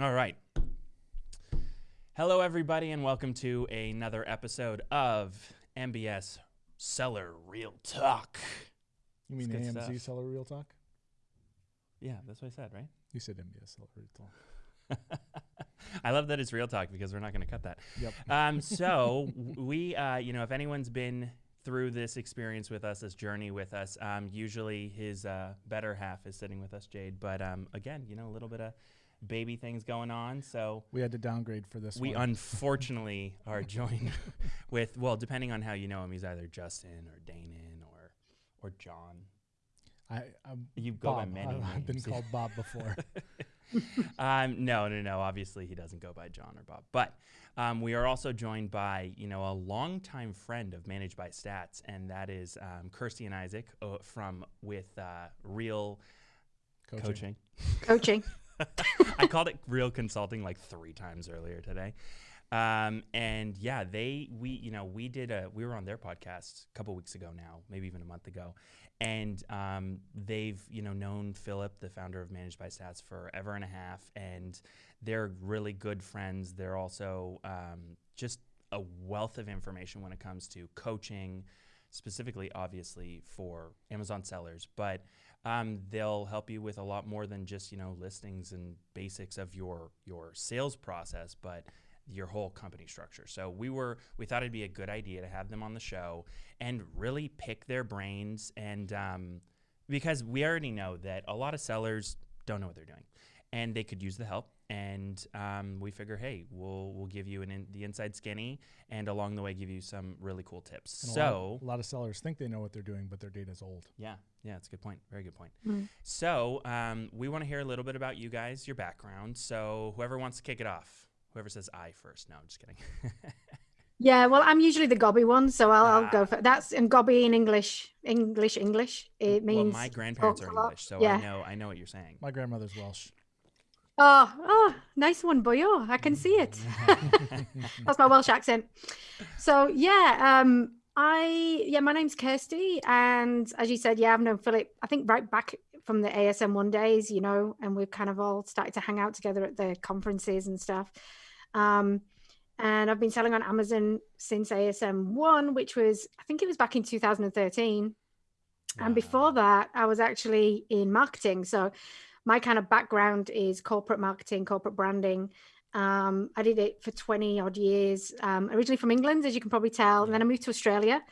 All right. Hello, everybody, and welcome to another episode of MBS Seller Real Talk. You mean AMZ stuff. Seller Real Talk? Yeah, that's what I said, right? You said MBS Seller Real Talk. I love that it's real talk because we're not going to cut that. Yep. Um, so we, uh, you know, if anyone's been through this experience with us, this journey with us, um, usually his uh, better half is sitting with us, Jade. But um, again, you know, a little bit of baby things going on. So We had to downgrade for this we one. unfortunately are joined with, well, depending on how you know him, he's either Justin or Danon or or John. I, I'm You go by many I- I've been called Bob before. um, no, no, no. Obviously, he doesn't go by John or Bob. But um, we are also joined by, you know, a longtime friend of Managed by Stats, and that is um, Kirsty and Isaac uh, from with uh, Real Coaching. Coaching. Coaching. I called it Real Consulting like three times earlier today. Um, and yeah, they we you know we did a we were on their podcast a couple weeks ago now, maybe even a month ago, and um, they've you know known Philip, the founder of Managed by Stats, forever and a half, and they're really good friends. They're also um, just a wealth of information when it comes to coaching, specifically, obviously for Amazon sellers, but um, they'll help you with a lot more than just you know listings and basics of your your sales process, but your whole company structure. So we were we thought it'd be a good idea to have them on the show and really pick their brains and um, because we already know that a lot of sellers don't know what they're doing and they could use the help and um, we figure hey we'll we'll give you an in, the inside skinny and along the way give you some really cool tips And a so lot, a lot of sellers think they know what they're doing, but their data's old. yeah, yeah, that's a good point. Very good point. Mm. So, um, we want to hear a little bit about you guys, your background. So, whoever wants to kick it off, whoever says I first. No, I'm just kidding. Yeah, well, I'm usually the gobby one, so I'll, I'll Ah. go for that's and gobby in English. English, English. It means. well, means my grandparents are. English, so Yeah. I know I know what you're saying. My grandmother's Welsh. Oh, oh, nice one, boyo. I can see it. That's my Welsh accent. So yeah, um, I yeah, my name's Kirsty, and as you said, yeah, I've known Philip. I think right back from the ASM one days, you know, and we've kind of all started to hang out together at the conferences and stuff. Um, and I've been selling on Amazon since ASM one, which was I think it was back in 2013. And before that, I was actually in marketing. So my kind of background is corporate marketing, corporate branding. Um, I did it for 20 odd years, um, originally from England, as you can probably tell. And then I moved to Australia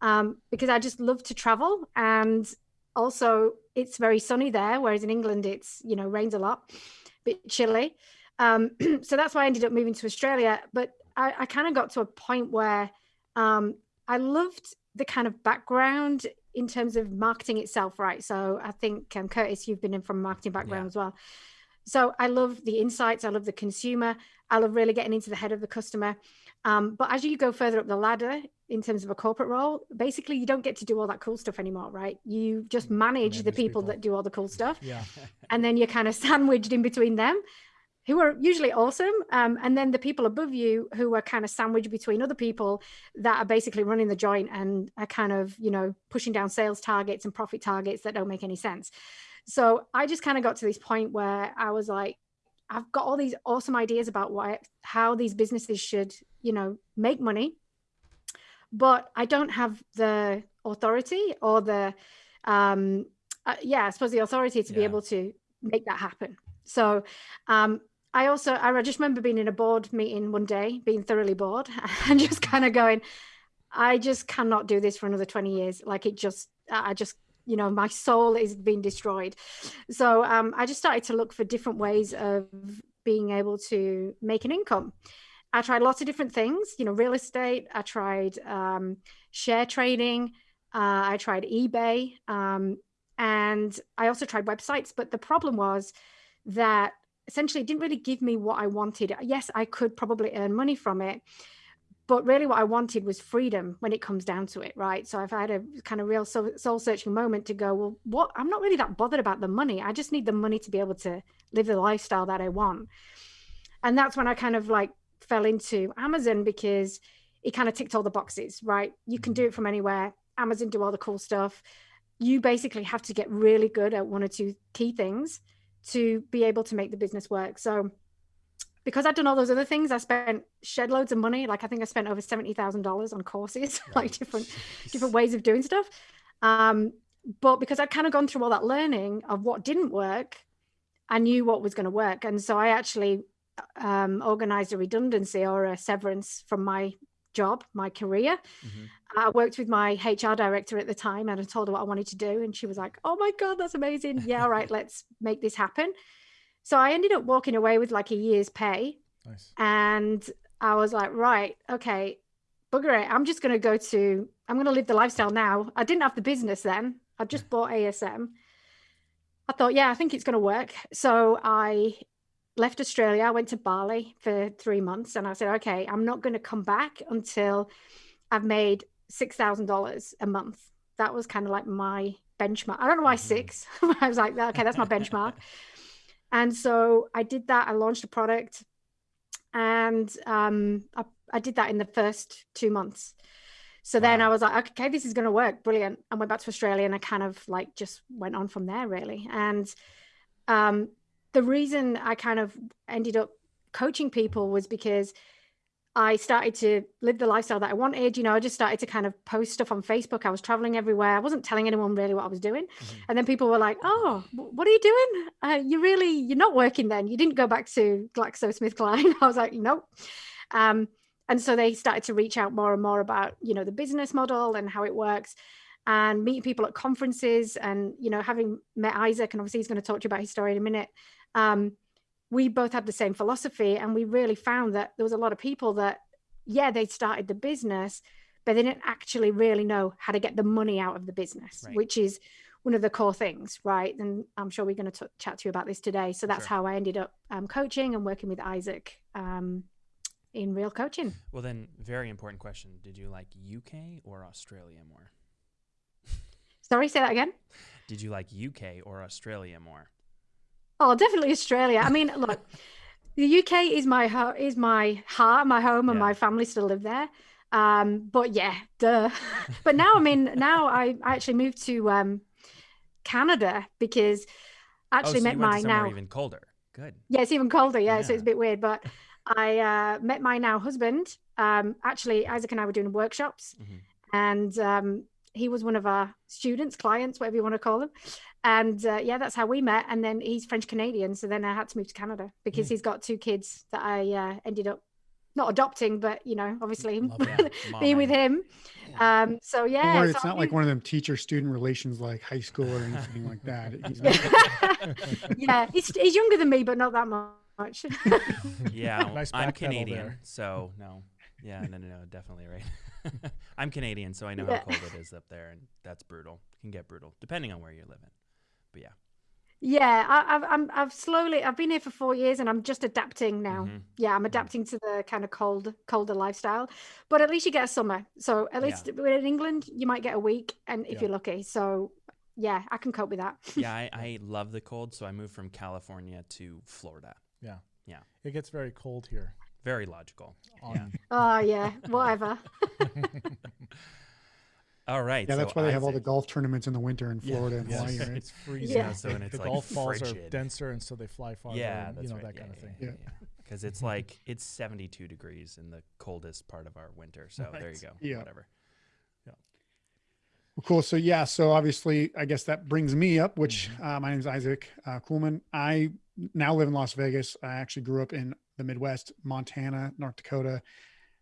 um, because I just love to travel. And also, it's very sunny there, whereas in England, it's, you know, rains a lot, a bit chilly. Um, so that's why I ended up moving to Australia. But I, I kind of got to a point where um, I loved the kind of background in terms of marketing itself, right? So I think um, Curtis, you've been in from a marketing background Yeah. as well. So I love the insights. I love the consumer. I love really getting into the head of the customer. Um, but as you go further up the ladder in terms of a corporate role, basically you don't get to do all that cool stuff anymore, right? You just manage the people, people. that do all the cool stuff Yeah. and then you're kind of sandwiched in between them who are usually awesome um, and then the people above you who are kind of sandwiched between other people that are basically running the joint and are kind of you know pushing down sales targets and profit targets that don't make any sense. So i just kind of got to this point where i was like i've got all these awesome ideas about why how these businesses should you know make money but i don't have the authority or the um uh, yeah i suppose the authority to be able to make that happen. So um i also i just remember being in a board meeting one day being thoroughly bored and just kind of going i just cannot do this for another 20 years. Like it just i just you know my soul is being destroyed. So um, i just started to look for different ways of being able to make an income. I tried lots of different things you know real estate i tried um, share trading uh, i tried ebay um, and i also tried websites but the problem was that essentially it didn't really give me what i wanted. Yes i could probably earn money from it but really what i wanted was freedom when it comes down to it right? So i've had a kind of real soul searching moment to go well what? I'm not really that bothered about the money. I just need the money to be able to live the lifestyle that i want. And that's when i kind of like fell into amazon because it kind of ticked all the boxes right? You can do mm-hmm. it from anywhere. Amazon do all the cool stuff. You basically have to get really good at one or two key things to be able to make the business work so because I'd done all those other things, I spent shed loads of money. Like I think I spent over seventy thousand dollars on courses, like different different ways of doing stuff. Um, but because I'd kind of gone through all that learning of what didn't work, I knew what was going to work, and so I actually um, organized a redundancy or a severance from my job, my career. Mm-hmm. I worked with my HR director at the time and I told her what I wanted to do. And she was like, oh my God, that's amazing. Yeah, all right, let's make this happen. So I ended up walking away with like a year's pay. Nice. And I was like, right, okay, bugger it. I'm just going to go to, I'm going to live the lifestyle now. I didn't have the business then. I just bought ASM. I thought, yeah, I think it's going to work. So I left Australia. I went to Bali for three months and I said, okay, I'm not going to come back until I've made $6,000 a month. That was kind of like my benchmark. I don't know why mm-hmm. six. I was like, okay, that's my benchmark. and so I did that. I launched a product and um, I, I did that in the first two months. So wow. then I was like, okay, this is going to work. Brilliant. I went back to Australia and I kind of like just went on from there really. And um, the reason I kind of ended up coaching people was because I started to live the lifestyle that I wanted. You know, I just started to kind of post stuff on Facebook. I was traveling everywhere. I wasn't telling anyone really what I was doing. Mm-hmm. And then people were like, "Oh, what are you doing? Uh, you really, you're not working then. You didn't go back to GlaxoSmithKline." I was like, "Nope." Um, and so they started to reach out more and more about, you know, the business model and how it works and meeting people at conferences and, you know, having met Isaac and obviously he's going to talk to you about his story in a minute um, we both had the same philosophy and we really found that there was a lot of people that yeah they started the business but they didn't actually really know how to get the money out of the business right. which is one of the core things right? And i'm sure we're going to chat to you about this today. So that's sure. how i ended up um, coaching and working with isaac um, in real coaching. Well then very important question. Did you like uk or australia more? Sorry say that again? Did you like uk or australia more Oh, definitely Australia. I mean, look, the UK is my ho- is my heart, my home, and yeah. my family still live there. Um, but yeah, duh. but now, I mean, now I, I actually moved to um, Canada because I actually oh, so met my now even colder. Good. Yeah, it's even colder. Yeah, yeah. so it's a bit weird, but I uh, met my now husband. Um, actually, Isaac and I were doing workshops, mm-hmm. and um, he was one of our students, clients, whatever you want to call them. And uh, yeah, that's how we met. And then he's French Canadian, so then I had to move to Canada because mm. he's got two kids that I uh, ended up not adopting, but you know, obviously being with him. Um, so yeah, it's so not like one of them teacher-student relations like high school or anything like that. He's yeah, he's, he's younger than me, but not that much. yeah, nice I'm Canadian, so no. Yeah, no, no, no, definitely right. I'm Canadian, so I know yeah. how cold it is up there, and that's brutal. It can get brutal depending on where you're living. But yeah. Yeah, I, have I'm I've slowly I've been here for four years and I'm just adapting now. Mm-hmm. Yeah, I'm mm-hmm. adapting mm-hmm. to the kind of cold colder lifestyle, but at least you get a summer. So at least yeah. in England you might get a week, and if yeah. you're lucky. So yeah, I can cope with that. yeah, I, I love the cold, so I moved from California to Florida. Yeah, yeah, it gets very cold here. Very logical. Yeah. Oh yeah, whatever. all right. Yeah, so that's why they have all the golf tournaments in the winter in Florida and yes. It's freezing. Yeah. So and it's the like golf balls are denser, and so they fly farther. Yeah, and, you know right. that yeah, kind of thing. Yeah. Because it's like it's 72 degrees in the coldest part of our winter. So right. there you go. Yeah. Whatever. Yeah. Well, cool. So yeah. So obviously, I guess that brings me up. Which mm-hmm. uh, my name is Isaac uh, Kuhlman. I now live in Las Vegas. I actually grew up in the Midwest, Montana, North Dakota.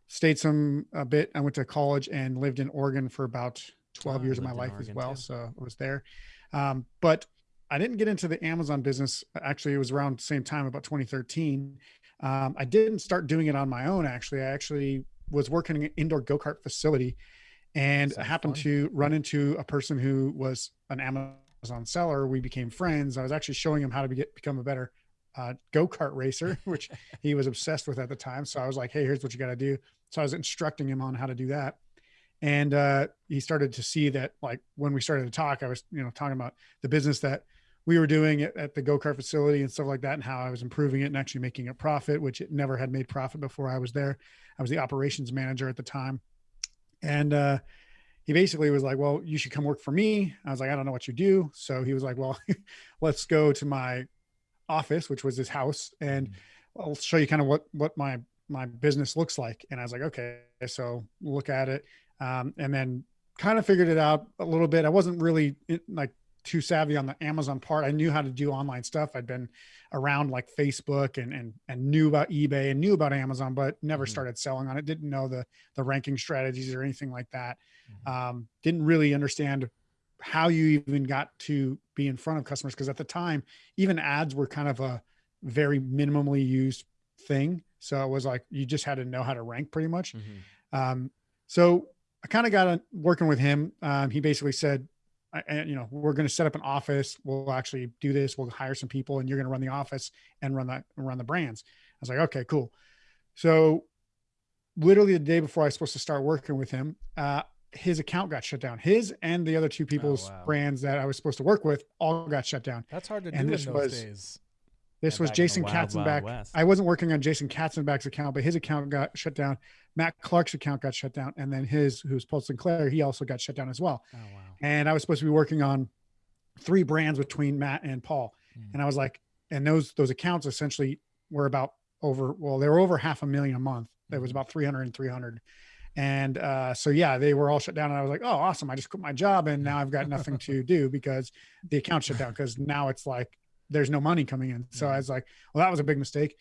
Stayed some a bit. I went to college and lived in Oregon for about 12 oh, years of my life as well. Too. So I was there. Um, but I didn't get into the Amazon business. Actually, it was around the same time, about 2013. Um, I didn't start doing it on my own. Actually, I actually was working in an indoor go kart facility, and I happened fun? to run into a person who was an Amazon seller. We became friends. I was actually showing him how to be, become a better uh, go kart racer, which he was obsessed with at the time. So I was like, hey, here's what you got to do. So I was instructing him on how to do that. And uh, he started to see that, like, when we started to talk, I was, you know, talking about the business that we were doing at, at the go kart facility and stuff like that, and how I was improving it and actually making a profit, which it never had made profit before I was there. I was the operations manager at the time. And, uh, he basically was like, well, you should come work for me. I was like, I don't know what you do. So he was like, well, let's go to my office, which was his house, and I'll show you kind of what what my my business looks like. And I was like, okay, so look at it. Um, and then kind of figured it out a little bit. I wasn't really like too savvy on the Amazon part. I knew how to do online stuff. I'd been around like Facebook and and and knew about eBay and knew about Amazon, but never mm-hmm. started selling on it. Didn't know the the ranking strategies or anything like that. Mm-hmm. Um, didn't really understand how you even got to be in front of customers because at the time, even ads were kind of a very minimally used thing. So it was like you just had to know how to rank pretty much. Mm-hmm. Um, so I kind of got working with him. Um, he basically said, and you know, we're going to set up an office. We'll actually do this. We'll hire some people, and you're going to run the office and run that run the brands. I was like, okay, cool. So, literally the day before I was supposed to start working with him, uh, his account got shut down. His and the other two people's oh, wow. brands that I was supposed to work with all got shut down. That's hard to and do this in those was, days. This was Jason Katzenback. I wasn't working on Jason Katzenback's account, but his account got shut down. Matt Clark's account got shut down, and then his, who's Paul Sinclair, he also got shut down as well. Oh, wow. And I was supposed to be working on three brands between Matt and Paul, mm. and I was like, and those those accounts essentially were about over. Well, they were over half a million a month. It was hmm. about 300 and 300. And uh, so, yeah, they were all shut down. And I was like, oh, awesome. I just quit my job and now I've got nothing to do because the account shut down. Because now it's like there's no money coming in. So I was like, well, that was a big mistake.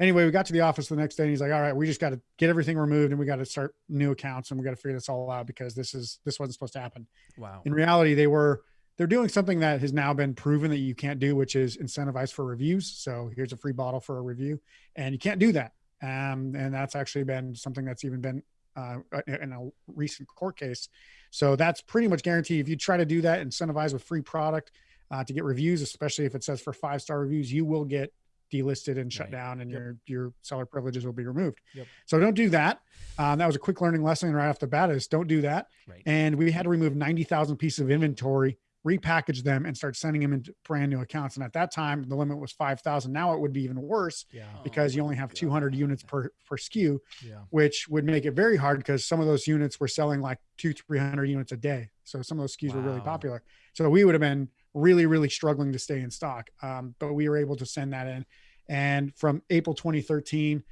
Anyway, we got to the office the next day and he's like, all right, we just got to get everything removed and we got to start new accounts and we got to figure this all out because this is, this wasn't supposed to happen. Wow. In reality, they were, they're doing something that has now been proven that you can't do, which is incentivize for reviews. So here's a free bottle for a review and you can't do that. Um, and that's actually been something that's even been uh, in a recent court case. So that's pretty much guaranteed. If you try to do that, incentivize with free product, uh, to get reviews, especially if it says for five star reviews, you will get delisted and shut right. down and yep. your your seller privileges will be removed. Yep. So don't do that. Um, that was a quick learning lesson right off the bat is don't do that. Right. And we had to remove 90,000 pieces of inventory, repackage them and start sending them into brand new accounts. And at that time, the limit was 5,000. Now it would be even worse yeah. because oh, you only have God. 200 units per, per SKU, yeah. which would make it very hard because some of those units were selling like two, 300 units a day. So some of those SKUs wow. were really popular. So we would have been really, really struggling to stay in stock. Um, but we were able to send that in. And from April 2013,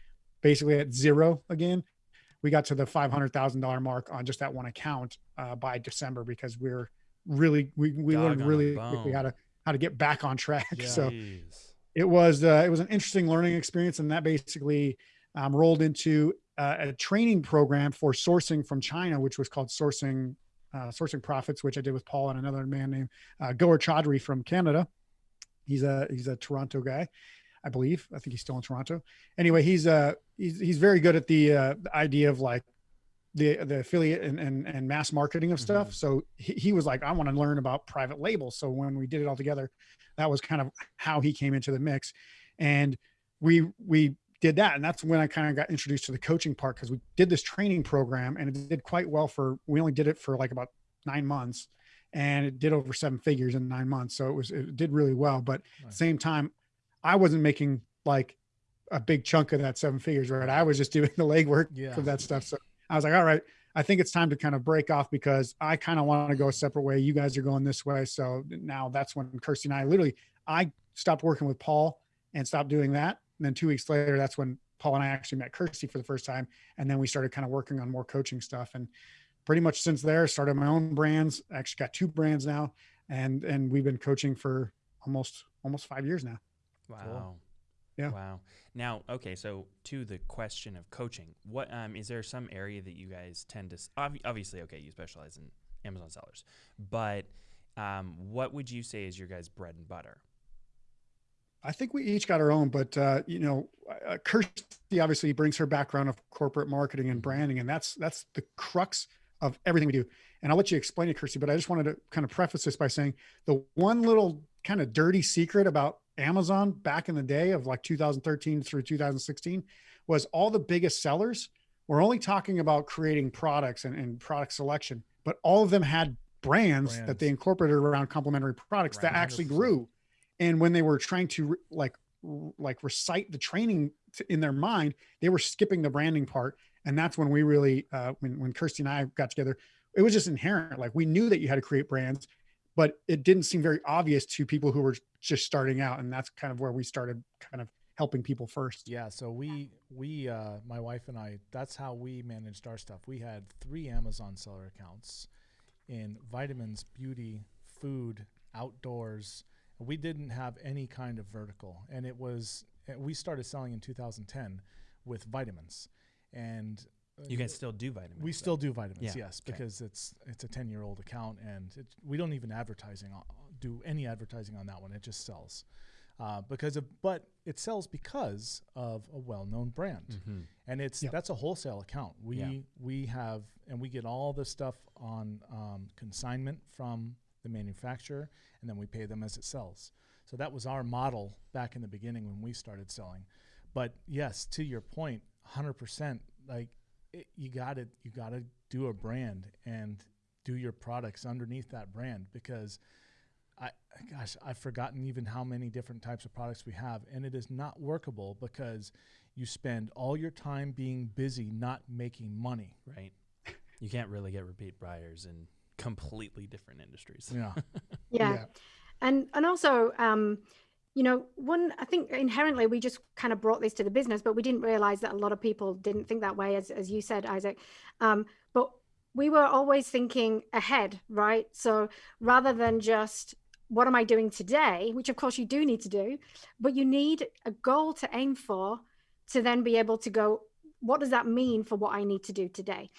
basically at zero again, we got to the $500,000 mark on just that one account uh, by December because we are really, we, we learned really quickly how to, how to get back on track. Yeah. So it was, uh, it was an interesting learning experience. And that basically um, rolled into uh, a training program for sourcing from China, which was called sourcing uh, Sourcing Profits, which I did with Paul and another man named uh, Gauher Chaudhry from Canada. He's a he's a Toronto guy, I believe. I think he's still in Toronto. Anyway, he's uh he's he's very good at the, uh, the idea of like the the affiliate and and, and mass marketing of stuff. Mm-hmm. So he, he was like, I want to learn about private labels. So when we did it all together, that was kind of how he came into the mix, and we we did that. And that's when I kind of got introduced to the coaching part because we did this training program and it did quite well for, we only did it for like about nine months and it did over seven figures in nine months. So it was, it did really well. But right. same time, I wasn't making like a big chunk of that seven figures, right? I was just doing the legwork yeah. for that stuff. So I was like, all right, I think it's time to kind of break off because I kind of want to go a separate way. You guys are going this way. So now that's when Kirsty and I literally, I stopped working with Paul and stopped doing that and then two weeks later, that's when Paul and I actually met Kirsty for the first time. And then we started kind of working on more coaching stuff. And pretty much since there, started my own brands. I actually got two brands now. And and we've been coaching for almost almost five years now. Wow. Cool. Yeah. Wow. Now, okay, so to the question of coaching, what um is there some area that you guys tend to obviously okay, you specialize in Amazon sellers, but um, what would you say is your guys' bread and butter? I think we each got our own, but uh, you know, uh, Kirsty obviously brings her background of corporate marketing and branding, and that's that's the crux of everything we do. And I'll let you explain it, Kirsty. But I just wanted to kind of preface this by saying the one little kind of dirty secret about Amazon back in the day of like 2013 through 2016 was all the biggest sellers were only talking about creating products and, and product selection, but all of them had brands, brands. that they incorporated around complementary products that actually grew. And when they were trying to like like recite the training in their mind they were skipping the branding part. And that's when we really uh, when, when kirsty and i got together it was just inherent. Like we knew that you had to create brands but it didn't seem very obvious to people who were just starting out and that's kind of where we started kind of helping people first. Yeah. So we we uh, my wife and I that's how we managed our stuff. We had three Amazon seller accounts in vitamins, beauty, food, outdoors. We didn't have any kind of vertical, and it was we started selling in 2010 with vitamins, and you guys still do vitamins. We though. still do vitamins, yeah. yes, okay. because it's it's a 10 year old account, and it, we don't even advertising do any advertising on that one. It just sells. Uh, because of but it sells because of a well-known brand mm-hmm. and it's yep. that's a wholesale account we yeah. we have and we get all the stuff on um, consignment from the manufacturer and then we pay them as it sells so that was our model back in the beginning when we started selling but yes to your point 100% like it, you got to you got to do a brand and do your products underneath that brand because I gosh, I've forgotten even how many different types of products we have, and it is not workable because you spend all your time being busy, not making money. Right. You can't really get repeat buyers in completely different industries. Yeah. yeah. yeah. And and also, um, you know, one I think inherently we just kind of brought this to the business, but we didn't realize that a lot of people didn't think that way, as as you said, Isaac. Um, but we were always thinking ahead, right? So rather than just what am I doing today? Which of course you do need to do, but you need a goal to aim for to then be able to go, what does that mean for what I need to do today?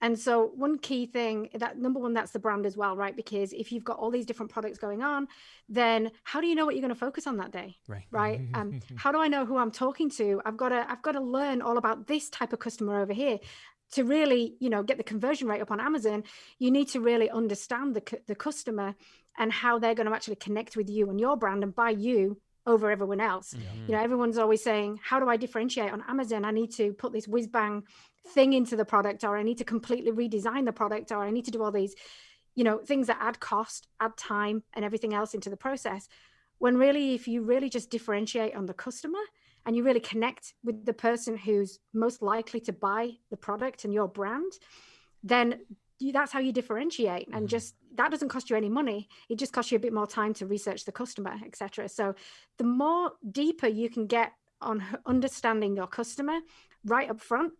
And so one key thing that number one, that's the brand as well, right? Because if you've got all these different products going on, then how do you know what you're going to focus on that day? Right. Right. um, how do I know who I'm talking to? I've got to, I've got to learn all about this type of customer over here to really, you know, get the conversion rate up on Amazon. You need to really understand the, the customer and how they're going to actually connect with you and your brand and buy you over everyone else. Mm-hmm. You know, everyone's always saying, How do I differentiate on Amazon? I need to put this whiz bang thing into the product, or I need to completely redesign the product, or I need to do all these, you know, things that add cost, add time, and everything else into the process. When really, if you really just differentiate on the customer and you really connect with the person who's most likely to buy the product and your brand, then you, that's how you differentiate and mm-hmm. just that doesn't cost you any money. It just costs you a bit more time to research the customer etc so the more deeper you can get on understanding your customer right up front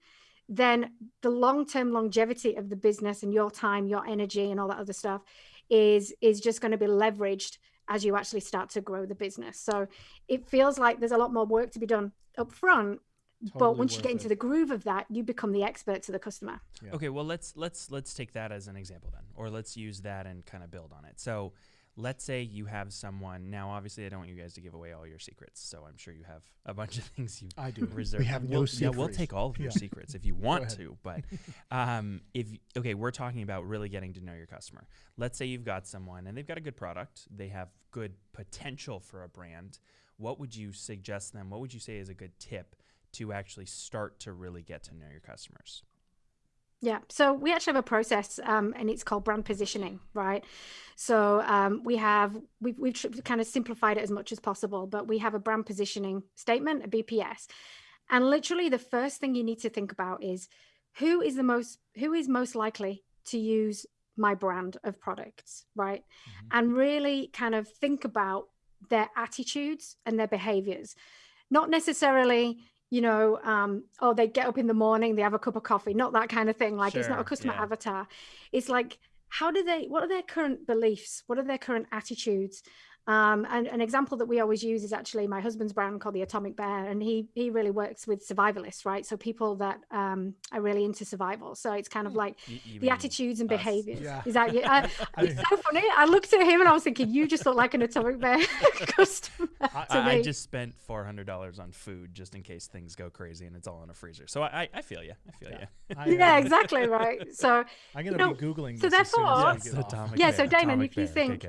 then the long-term longevity of the business and your time your energy and all that other stuff is is just going to be leveraged as you actually start to grow the business. So it feels like there's a lot more work to be done up front Totally but once you get into it. the groove of that you become the expert to the customer. Yeah. okay well let's let's let's take that as an example then or let's use that and kind of build on it. So let's say you have someone now obviously i don't want you guys to give away all your secrets so i'm sure you have a bunch of things you i do. Reserve we have no we'll, secrets yeah we'll take all of your yeah. secrets if you want to but um, if okay we're talking about really getting to know your customer. Let's say you've got someone and they've got a good product they have good potential for a brand. What would you suggest them? What would you say is a good tip to actually start to really get to know your customers? Yeah, so we actually have a process, um, and it's called brand positioning, right? So um, we have we've we've kind of simplified it as much as possible, but we have a brand positioning statement, a BPS, and literally the first thing you need to think about is who is the most who is most likely to use my brand of products, right? Mm-hmm. And really kind of think about their attitudes and their behaviors, not necessarily you know, um, oh, they get up in the morning, they have a cup of coffee, not that kind of thing. Like sure, it's not a customer yeah. avatar. It's like, how do they, what are their current beliefs? What are their current attitudes? Um, and an example that we always use is actually my husband's brand called the Atomic Bear, and he he really works with survivalists, right? So people that um, are really into survival. So it's kind of hmm. like you, you the attitudes and us. behaviors. Yeah. Is that you? I, it's so funny. I looked at him and I was thinking, you just look like an Atomic Bear customer. I, I, just spent four hundred dollars on food just in case things go crazy and it's all in a freezer. So I, I feel you. I feel yeah. you. I, uh, yeah, exactly right. So I'm gonna you know, be googling. This. So therefore, yeah. So Damon, if you think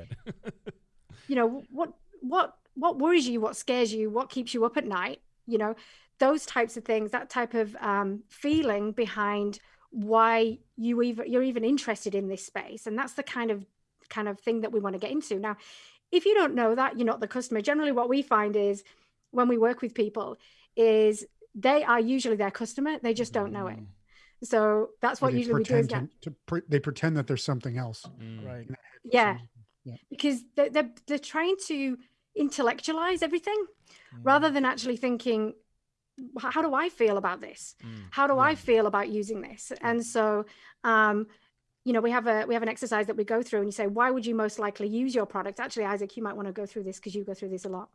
you know what what what worries you what scares you what keeps you up at night you know those types of things that type of um, feeling behind why you even you're even interested in this space. And that's the kind of kind of thing that we want to get into. Now if you don't know that you're not the customer generally what we find is when we work with people is they are usually their customer they just don't know it. Mm. so that's what usually we do is to, to pre- they pretend that there's something else. Mm. right. Yeah yeah. because they're, they're, they're trying to intellectualize everything rather than actually thinking how do i feel about this Mm. how do Yeah. i feel about using this and so um you know we have a we have an exercise that we go through and you say why would you most likely use your product actually isaac you might want to go through this because you go through this a lot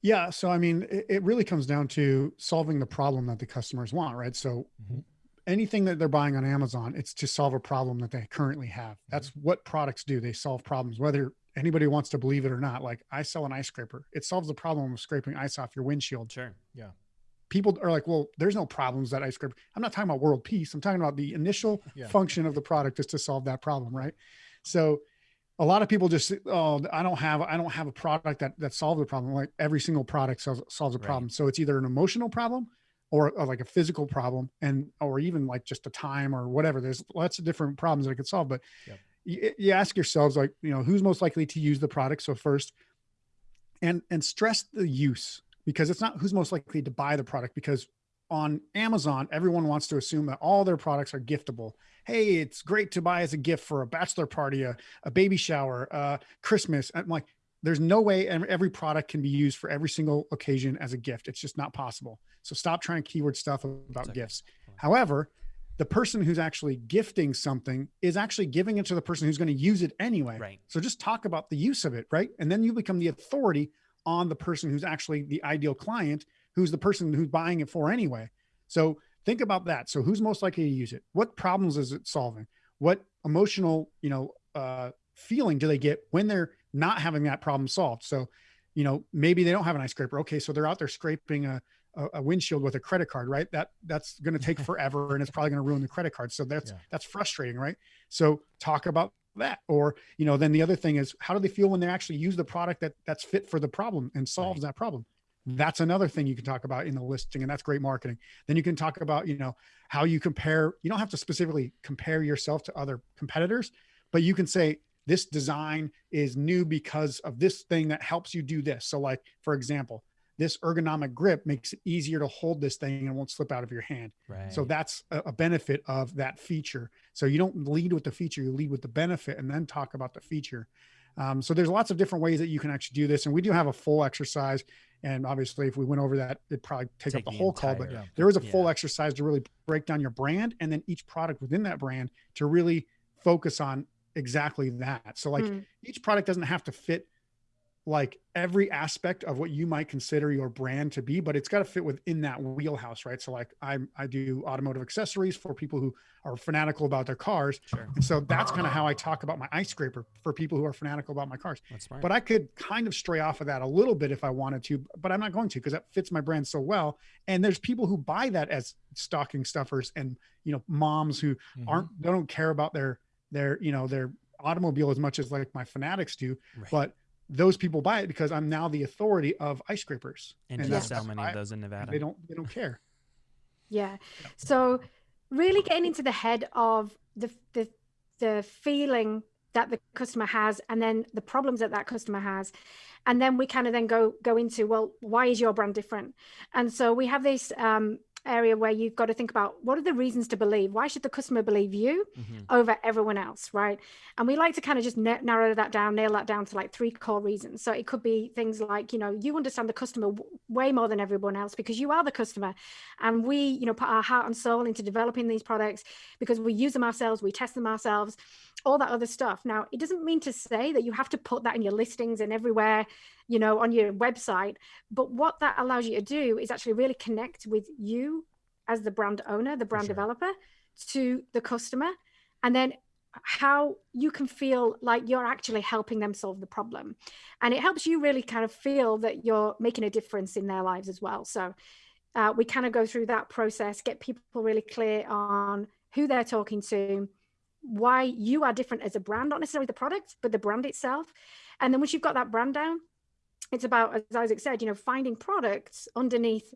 Yeah. So, I mean, it, it really comes down to solving the problem that the customers want, right? So, Mhm. Anything that they're buying on Amazon, it's to solve a problem that they currently have. Mm-hmm. That's what products do. They solve problems, whether anybody wants to believe it or not. Like, I sell an ice scraper, it solves the problem of scraping ice off your windshield. Sure. Yeah. People are like, well, there's no problems that ice scraper. I'm not talking about world peace. I'm talking about the initial Yeah. function of the product is to solve that problem, right? So, a lot of people just oh i don't have i don't have a product that that solves the problem like every single product solves, solves a Right. problem so it's either an emotional problem or, or like a physical problem and or even like just a time or whatever there's lots of different problems that i could solve but Yep. you, you ask yourselves like you know who's most likely to use the product? So first and and stress the use because it's not who's most likely to buy the product because on amazon everyone wants to assume that all their products are giftable. Hey it's great to buy as a gift for a bachelor party a, a baby shower uh christmas. I'm like there's no way every product can be used for every single occasion as a gift it's just not possible so stop trying keyword stuff about Exactly. gifts however the person who's actually gifting something is actually giving it to the person who's going to use it anyway Right. so just talk about the use of it, right? And then you become the authority on the person who's actually the ideal client, who's the person who's buying it for anyway. So think about that. So who's most likely to use it? What problems is it solving? What emotional, you know, uh, feeling do they get when they're not having that problem solved? So, you know, maybe they don't have an ice scraper. Okay, so they're out there scraping a a, windshield with a credit card, right? That that's going to take forever, and it's probably going to ruin the credit card. So that's Yeah. that's frustrating, right? So talk about that or you know then the other thing is how do they feel when they actually use the product that that's fit for the problem and solves that problem that's another thing you can talk about in the listing and that's great marketing then you can talk about you know how you compare you don't have to specifically compare yourself to other competitors but you can say this design is new because of this thing that helps you do this so like for example this ergonomic grip makes it easier to hold this thing and won't slip out of your hand Right. so that's a, benefit of that feature. So you don't lead with the feature, you lead with the benefit and then talk about the feature. Um, so there's lots of different ways that you can actually do this. And we do have a full exercise. And obviously, if we went over that, it'd probably take, Take up the the whole call. But Yeah. there is a full Yeah. exercise to really break down your brand and then each product within that brand to really focus on exactly that. So, like, Mm. each product doesn't have to fit like every aspect of what you might consider your brand to be, but it's got to fit within that wheelhouse, right? So like I I do automotive accessories for people who are fanatical about their cars. Sure. And so that's kind of how I talk about my ice scraper for people who are fanatical about my cars. That's smart. But I could kind of stray off of that a little bit if I wanted to, but I'm not going to because that fits my brand so well. And there's people who buy that as stocking stuffers and you know moms who Mhm. aren't they don't care about their their you know their automobile as much as like my fanatics do Right. but those people buy it because I'm now the authority of ice scrapers. and and do you that's sell many of those in Nevada? They don't they don't care. Yeah. So really getting into the head of the the the feeling that the customer has and then the problems that that customer has and then we kind of then go go into well why is your brand different and so we have this um area where you've got to think about what are the reasons to believe why should the customer believe you Mhm. over everyone else, right? And we like to kind of just na- narrow that down, nail that down to like three core reasons. So it could be things like, you know, you understand the customer w- way more than everyone else because you are the customer. And we, you know, put our heart and soul into developing these products because we use them ourselves, we test them ourselves, all that other stuff. Now, it doesn't mean to say that you have to put that in your listings and everywhere, you know, on your website. But what that allows you to do is actually really connect with you as the brand owner, the brand sure. developer, to the customer and then how you can feel like you're actually helping them solve the problem and it helps you really kind of feel that you're making a difference in their lives as well so uh, we kind of go through that process get people really clear on who they're talking to why you are different as a brand not necessarily the product but the brand itself and then once you've got that brand down it's about as isaac said you know finding products underneath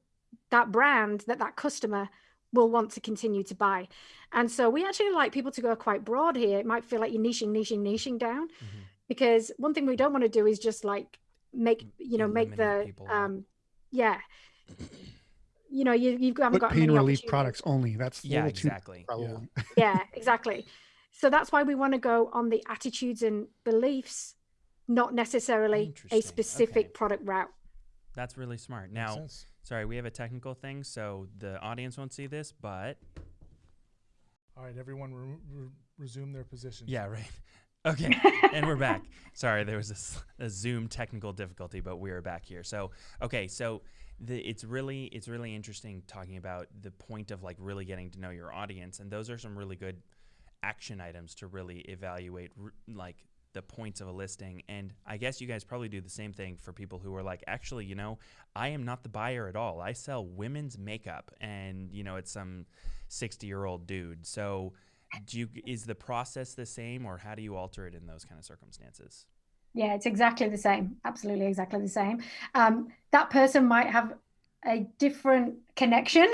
that brand that that customer will want to continue to buy. And so we actually like people to go quite broad here. It might feel like you're niching, niching, niching down Mhm. because one thing we don't want to do is just like make, you know, make the, people um, yeah, you know, you, you've haven't But got pain relief products only. That's Yeah, exactly. probably. Yeah, exactly. So that's why we want to go on the attitudes and beliefs not necessarily a specific okay. product route. That's really smart. Now, sorry, we have a technical thing, so the audience won't see this, but All right, everyone, re- re- resume their positions. yeah, right. Okay, and we're back. Sorry, there was a Zoom technical difficulty, but we are back here. So, okay, so the, it's really it's really interesting talking about the point of like really getting to know your audience, and those are some really good action items to really evaluate r- like the points of a listing. And I guess you guys probably do the same thing for people who are like, actually, you know, I am not the buyer at all. I sell women's makeup, and you know, it's some sixty year old dude. So do you is the process the same or how do you alter it in those kind of circumstances Yeah, it's exactly the same. Absolutely exactly the same. Um, that person might have a different connection.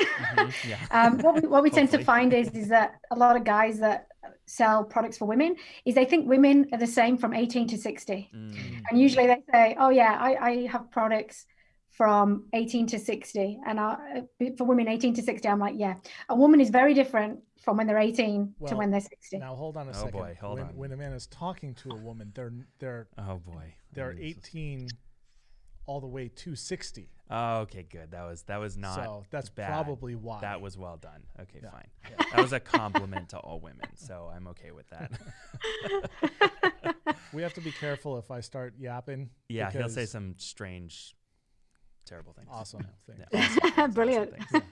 yeah um, what we, what we tend to find is is that a lot of guys that sell products for women is they think women are the same from 18 to 60 Mm, and usually they say oh yeah i, I have products from 18 to 60 and I, for women 18 to 60 i'm like yeah. A woman is very different from when they're 18 to when they're 60 Now hold on a Oh, second. boy, hold when, on. when a man is talking to a woman, they're they're oh boy. they're Mm, this is- 18 all the way to 60. oh okay good that was that was not so that's bad. probably why. that was well done okay Yeah. fine that was a compliment to all women so i'm okay with that we have to be careful if I start yapping. yeah he'll say some strange terrible things Awesome Yeah, things. awesome things, awesome Brilliant. things.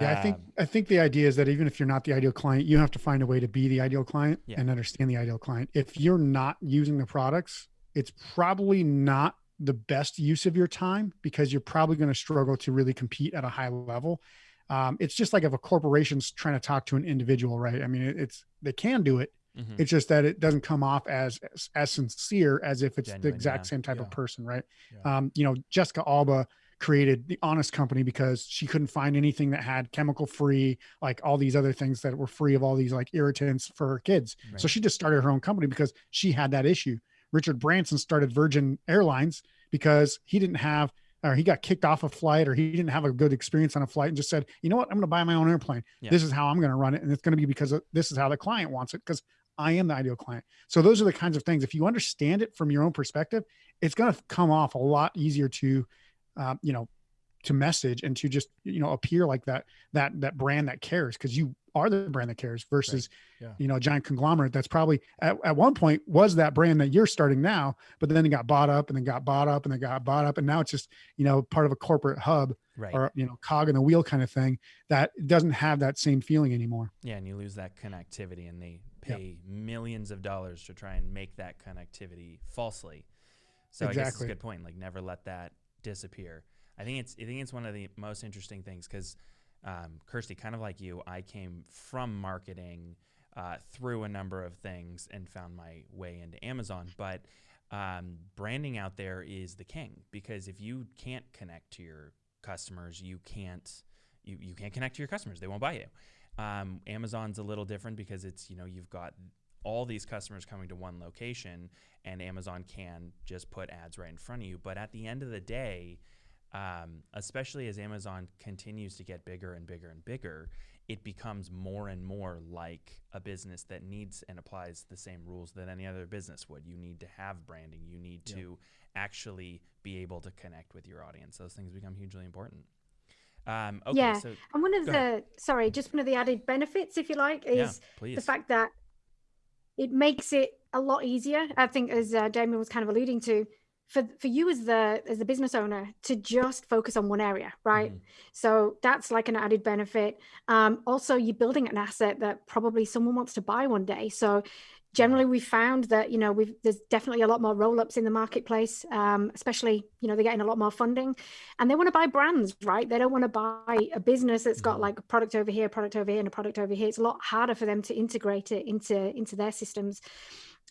Yeah, I think I think the idea is that even if you're not the ideal client, you have to find a way to be the ideal client Yeah. and understand the ideal client. If you're not using the products, it's probably not the best use of your time because you're probably going to struggle to really compete at a high level. Um, it's just like if a corporation's trying to talk to an individual, right? I mean, it's they can do it. mhm. It's just that it doesn't come off as as, as sincere as if it's the exact yeah. same type Yeah. of person, right? Yeah. Um, you know, Jessica Alba created the Honest Company because she couldn't find anything that had chemical free, like all these other things that were free of all these like irritants for her kids. So she just started her own company because she had that issue. Richard Branson started Virgin Airlines because he didn't have or he got kicked off a flight or he didn't have a good experience on a flight and just said, you know what, I'm going to buy my own airplane. Yeah. This is how I'm going to run it. And it's going to be because of, this is how the client wants it because I am the ideal client. So those are the kinds of things. If you understand it from your own perspective, it's going to come off a lot easier to, um, you know, to message and to just you know appear like that that that brand that cares because you are the brand that cares versus Yeah. you know a giant conglomerate that's probably at, at one point was that brand that you're starting now but then it got bought up and then got bought up and then got bought up and now it's just you know part of a corporate hub right or you know cog in the wheel kind of thing that doesn't have that same feeling anymore Yeah, and you lose that connectivity, and they Yep. pay millions of dollars to try and make that connectivity falsely. So I guess it's a good point. Like, never let that disappear. I think it's I think it's one of the most interesting things because, um, Kirsty, kind of like you, I came from marketing uh, through a number of things and found my way into Amazon, but. Um, branding out there is the king because if you can't connect to your customers, you can't you, you can't connect to your customers. They won't buy you. Um, Amazon's a little different because it's you know you've got all these customers coming to one location, and Amazon can just put ads right in front of you. But at the end of the day, um, especially as Amazon continues to get bigger and bigger and bigger, it becomes more and more like a business that needs and applies the same rules that any other business would. You need to have branding. You need Yeah. to actually be able to connect with your audience. Those things become hugely important. Um, okay, Yeah. so And one of the ahead. sorry, just one of the added benefits, if you like, is please. the fact that it makes it a lot easier. I think, as uh, Damien was kind of alluding to, for for you as the as the business owner to just focus on one area, right? Mhm. So that's like an added benefit. Um, also, you're building an asset that probably someone wants to buy one day. So generally, we found that you know we've there's definitely a lot more roll ups in the marketplace, um, especially you know they're getting a lot more funding, and they want to buy brands, right? They don't want to buy a business that's got Mhm. like a product over here, product over here, and a product over here. It's a lot harder for them to integrate it into into their systems.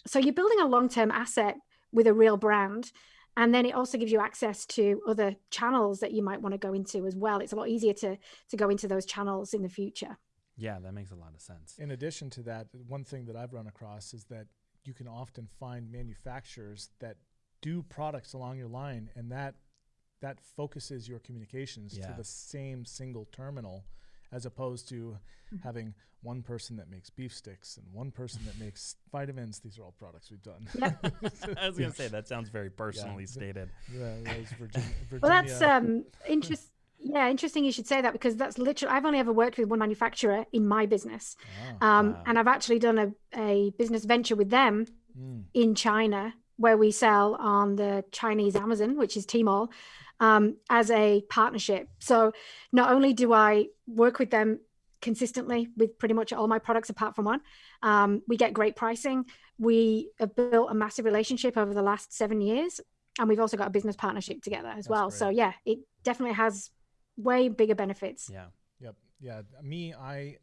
So you're building a long term asset with a real brand. And then it also gives you access to other channels that you might want to go into as well. It's a lot easier to to go into those channels in the future. Yeah, that makes a lot of sense. In addition to that, one thing that I've run across is that you can often find manufacturers that do products along your line, and that that focuses your communications Yeah. to the same single terminal, as opposed to having one person that makes beef sticks and one person that makes vitamins. These are all products we've done. I was gonna say that sounds very personally stated. Yeah, that was Virginia. Well, that's um interesting. Yeah, interesting you should say that because that's literally I've only ever worked with one manufacturer in my business, Oh, um, wow. and I've actually done a, a business venture with them mm, in China where we sell on the Chinese Amazon, which is Tmall, um, as a partnership. So not only do I work with them consistently with pretty much all my products apart from one, um, we get great pricing. We have built a massive relationship over the last seven years, and we've also got a business partnership together as That's well. So yeah, it definitely has way bigger benefits. Yeah. Yep. Yeah. Me, I,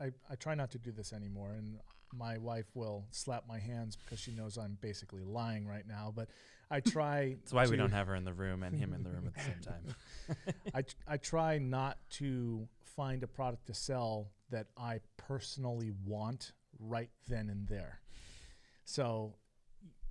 I, I try not to do this anymore, and my wife will slap my hands because she knows I'm basically lying right now. But I try. That's why we don't have her in the room and him in the room at the same time. I, I try not to find a product to sell that I personally want right then and there. So,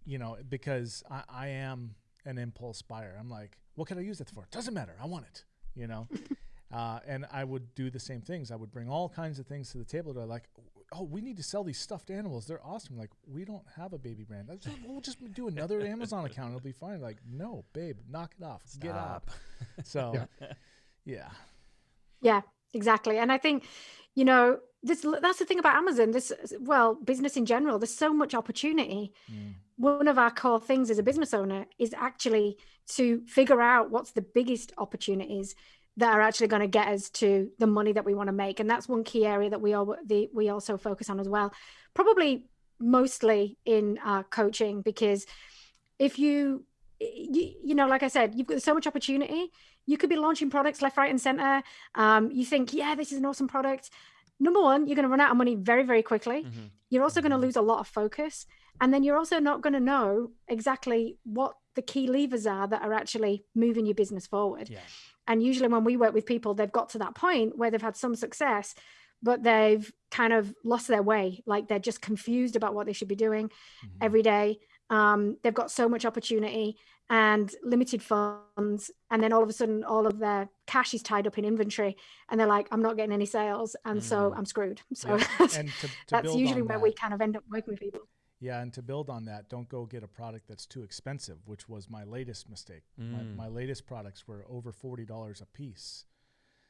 you know, because I, I am an impulse buyer. I'm like, what can I use it for? Doesn't matter. I want it, you know? uh, and I would do the same things. I would bring all kinds of things to the table that are like, oh, we need to sell these stuffed animals. They're awesome. Like, we don't have a baby brand. I just- We'll just do another Amazon account. It'll be fine. Like, no, babe, knock it off. Get up. So, Yeah. yeah. Yeah, exactly. And I think, you know, this that's the thing about Amazon. This well, business in general. There's so much opportunity. Mm. One of our core things as a business owner is actually to figure out what's the biggest opportunities that are actually going to get us to the money that we want to make, and that's one key area that we all the we also focus on as well. Probably mostly in our coaching because if you you, you know like i said you've got so much opportunity you could be launching products left right and center um, you think yeah this is an awesome product number one you're going to run out of money very very quickly Mhm. you're also going to lose a lot of focus and then you're also not going to know exactly what the key levers are that are actually moving your business forward Yeah. And usually when we work with people they've got to that point where they've had some success but they've kind of lost their way like they're just confused about what they should be doing Mhm. every day. Um, they've got so much opportunity and limited funds, and then all of a sudden, all of their cash is tied up in inventory, and they're like, "I'm not getting any sales, and so Mm. I'm screwed." So Yeah. that's, And to, to that's usually where that, we kind of end up working with people. Yeah, and to build on that, don't go get a product that's too expensive, which was my latest mistake. Mm. My, my latest products were over forty dollars a piece,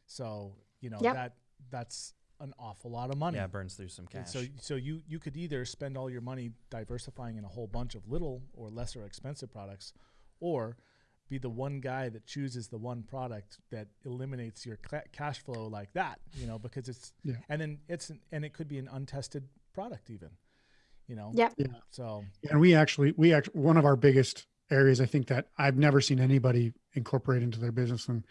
so you know Yep. that that's an awful lot of money. Yeah, it burns through some And cash. So, so you you could either spend all your money diversifying in a whole bunch of little or lesser expensive products, or be the one guy that chooses the one product that eliminates your cla cash flow like that. You know, because it's Yeah. and then it's an, and it could be an untested product even. You know. Yep. Yeah. So And we actually, we actually, one of our biggest areas, I think that I've never seen anybody incorporate into their business. And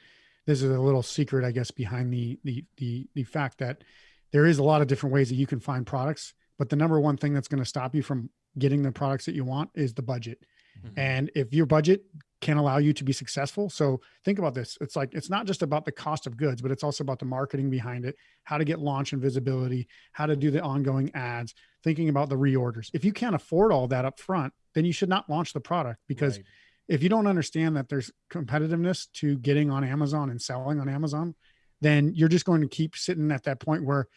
this is a little secret, I guess, behind the, the, the, the fact that there is a lot of different ways that you can find products, but the number one thing that's going to stop you from getting the products that you want is the budget. Mhm. And if your budget can allow you to be successful, so think about this. It's like it's not just about the cost of goods, but it's also about the marketing behind it, how to get launch and visibility, how to do the ongoing ads, thinking about the reorders. If you can't afford all that up front, then you should not launch the product because right. if you don't understand that there's competitiveness to getting on Amazon and selling on Amazon, then you're just going to keep sitting at that point where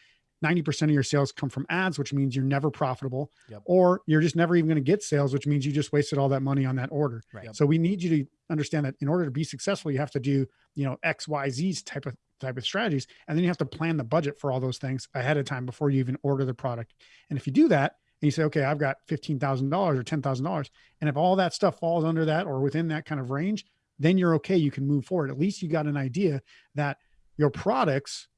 90% of your sales come from ads, which means you're never profitable, Yep. or you're just never even going to get sales, which means you just wasted all that money on that order. Right. So we need you to understand that in order to be successful, you have to do, you know, X, Y, Z's type of type of strategies. And then you have to plan the budget for all those things ahead of time before you even order the product. And if you do that and you say, okay, I've got $15,000 or $10,000. And if all that stuff falls under that or within that kind of range, then you're okay. You can move forward. At least you got an idea that your products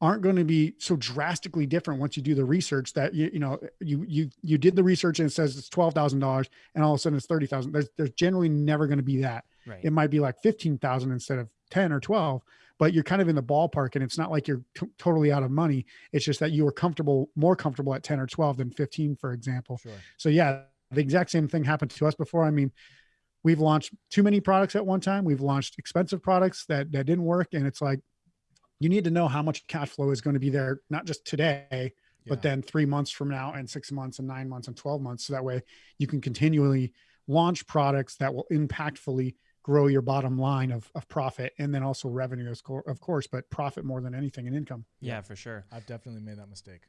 aren't going to be so drastically different once you do the research that you you know you you you did the research and it says it's twelve thousand dollars and all of a sudden it's thirty thousand. There's there's generally never going to be that. right. It might be like fifteen thousand instead of ten or twelve, but you're kind of in the ballpark, and it's not like you're t- totally out of money. It's just that you were comfortable, more comfortable at ten or twelve than fifteen, for example. Sure. So yeah, the exact same thing happened to us before. I mean, we've launched too many products at one time. We've launched expensive products that that didn't work, and it's like you need to know how much cash flow is going to be there, not just today, but then three months from now, and six months, and nine months, and twelve months. So that way, you can continually launch products that will impactfully grow your bottom line of, of profit and then also revenue, of course, but profit more than anything in income. Yeah, for sure. I've definitely made that mistake.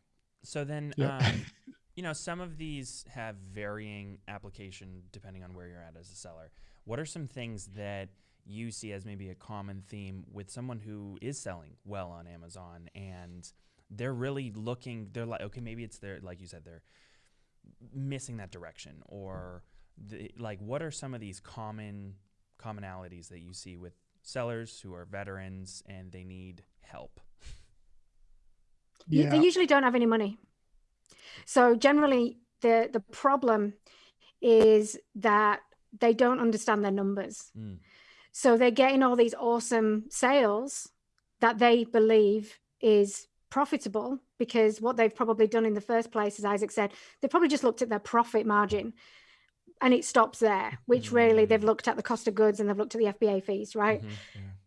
So then, Yeah. um, you know, some of these have varying application depending on where you're at as a seller. What are some things that you see as maybe a common theme with someone who is selling well on Amazon and they're really looking, they're like, okay, maybe it's their, like you said, they're missing that direction or the, like, what are some of these common commonalities that you see with sellers who are veterans and they need help? Yeah. They usually don't have any money. So generally, the the problem is that they don't understand their numbers. Mm. So they're getting all these awesome sales that they believe is profitable because what they've probably done in the first place, as Isaac said, they probably just looked at their profit margin and it stops there, which really they've Mm. looked at the cost of goods and they've looked at the FBA fees, right? Mhm.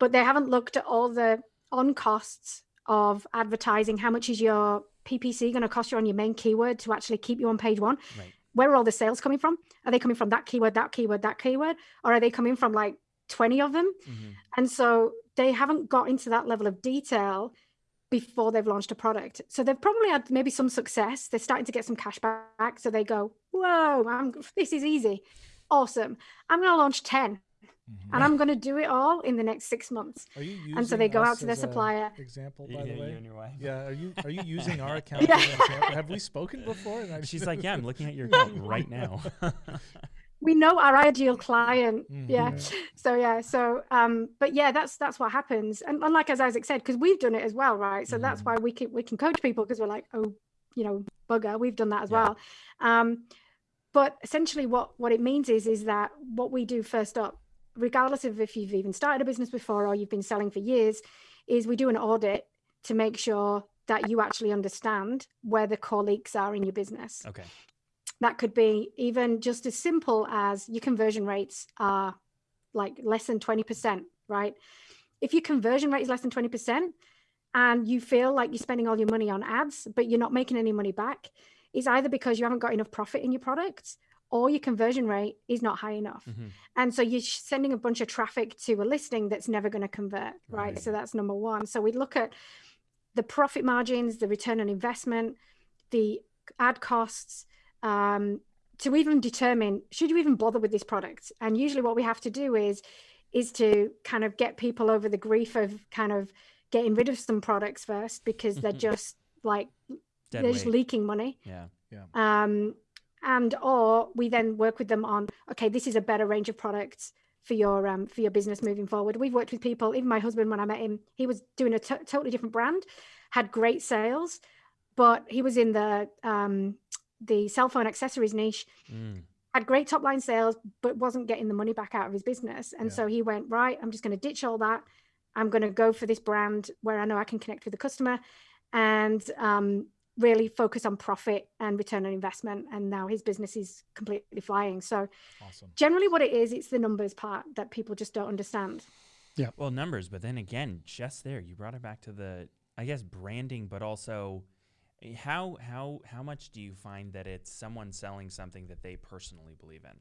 but they haven't looked at all the on costs of advertising. How much is your PPC going to cost you on your main keyword to actually keep you on page one? Right. Where are all the sales coming from? Are they coming from that keyword, that keyword, that keyword? Or are they coming from like 20 of them? Mhm. And so they haven't got into that level of detail before they've launched a product. So they've probably had maybe some success. They're starting to get some cash back. So they go, whoa, I'm, this is easy. Awesome. I'm going to launch 10 Mhm. and I'm going to do it all in the next six months. Are you using And so they go out to their supplier. Example, Yeah, by the you way. and your wife. Yeah, are you are you using our account? Yeah. as an example? Have we spoken before? She's like, yeah, I'm looking at your account right now. we know our ideal client yeah Mhm. so yeah so um but yeah that's that's what happens and, and like as isaac said because we've done it as well right so that's Mhm. why we can we can coach people because we're like oh you know bugger we've done that as Yeah. well um but essentially what what it means is is that what we do first up regardless of if you've even started a business before or you've been selling for years is we do an audit to make sure that you actually understand where the core leaks are in your business okay. That could be even just as simple as your conversion rates are like less than 20%, right? If your conversion rate is less than 20% and you feel like you're spending all your money on ads, but you're not making any money back, it's either because you haven't got enough profit in your products or your conversion rate is not high enough. Mhm. And so you're sending a bunch of traffic to a listing that's never going to convert, right? Right. So that's number one. So we look at the profit margins, the return on investment, the ad costs, um, to even determine should you even bother with this product. And usually, what we have to do is is to kind of get people over the grief of kind of getting rid of some products first because they're just like Dead they're just leaking money Yeah. Yeah. Um, and or we then work with them on okay this is a better range of products for your um, for your business moving forward we've worked with people even my husband when i met him he was doing a totally different brand had great sales but he was in the um, the cell phone accessories niche Mm. had great top line sales but wasn't getting the money back out of his business and Yeah. so he went right i'm just going to ditch all that i'm going to go for this brand where i know i can connect with the customer and um, really focus on profit and return on investment and now his business is completely flying so awesome. generally what it is it's the numbers part that people just don't understand Yeah. Well, numbers, but then again, just there, you brought it back to the, I guess, branding, but also how how how much do you find that it's someone selling something that they personally believe in?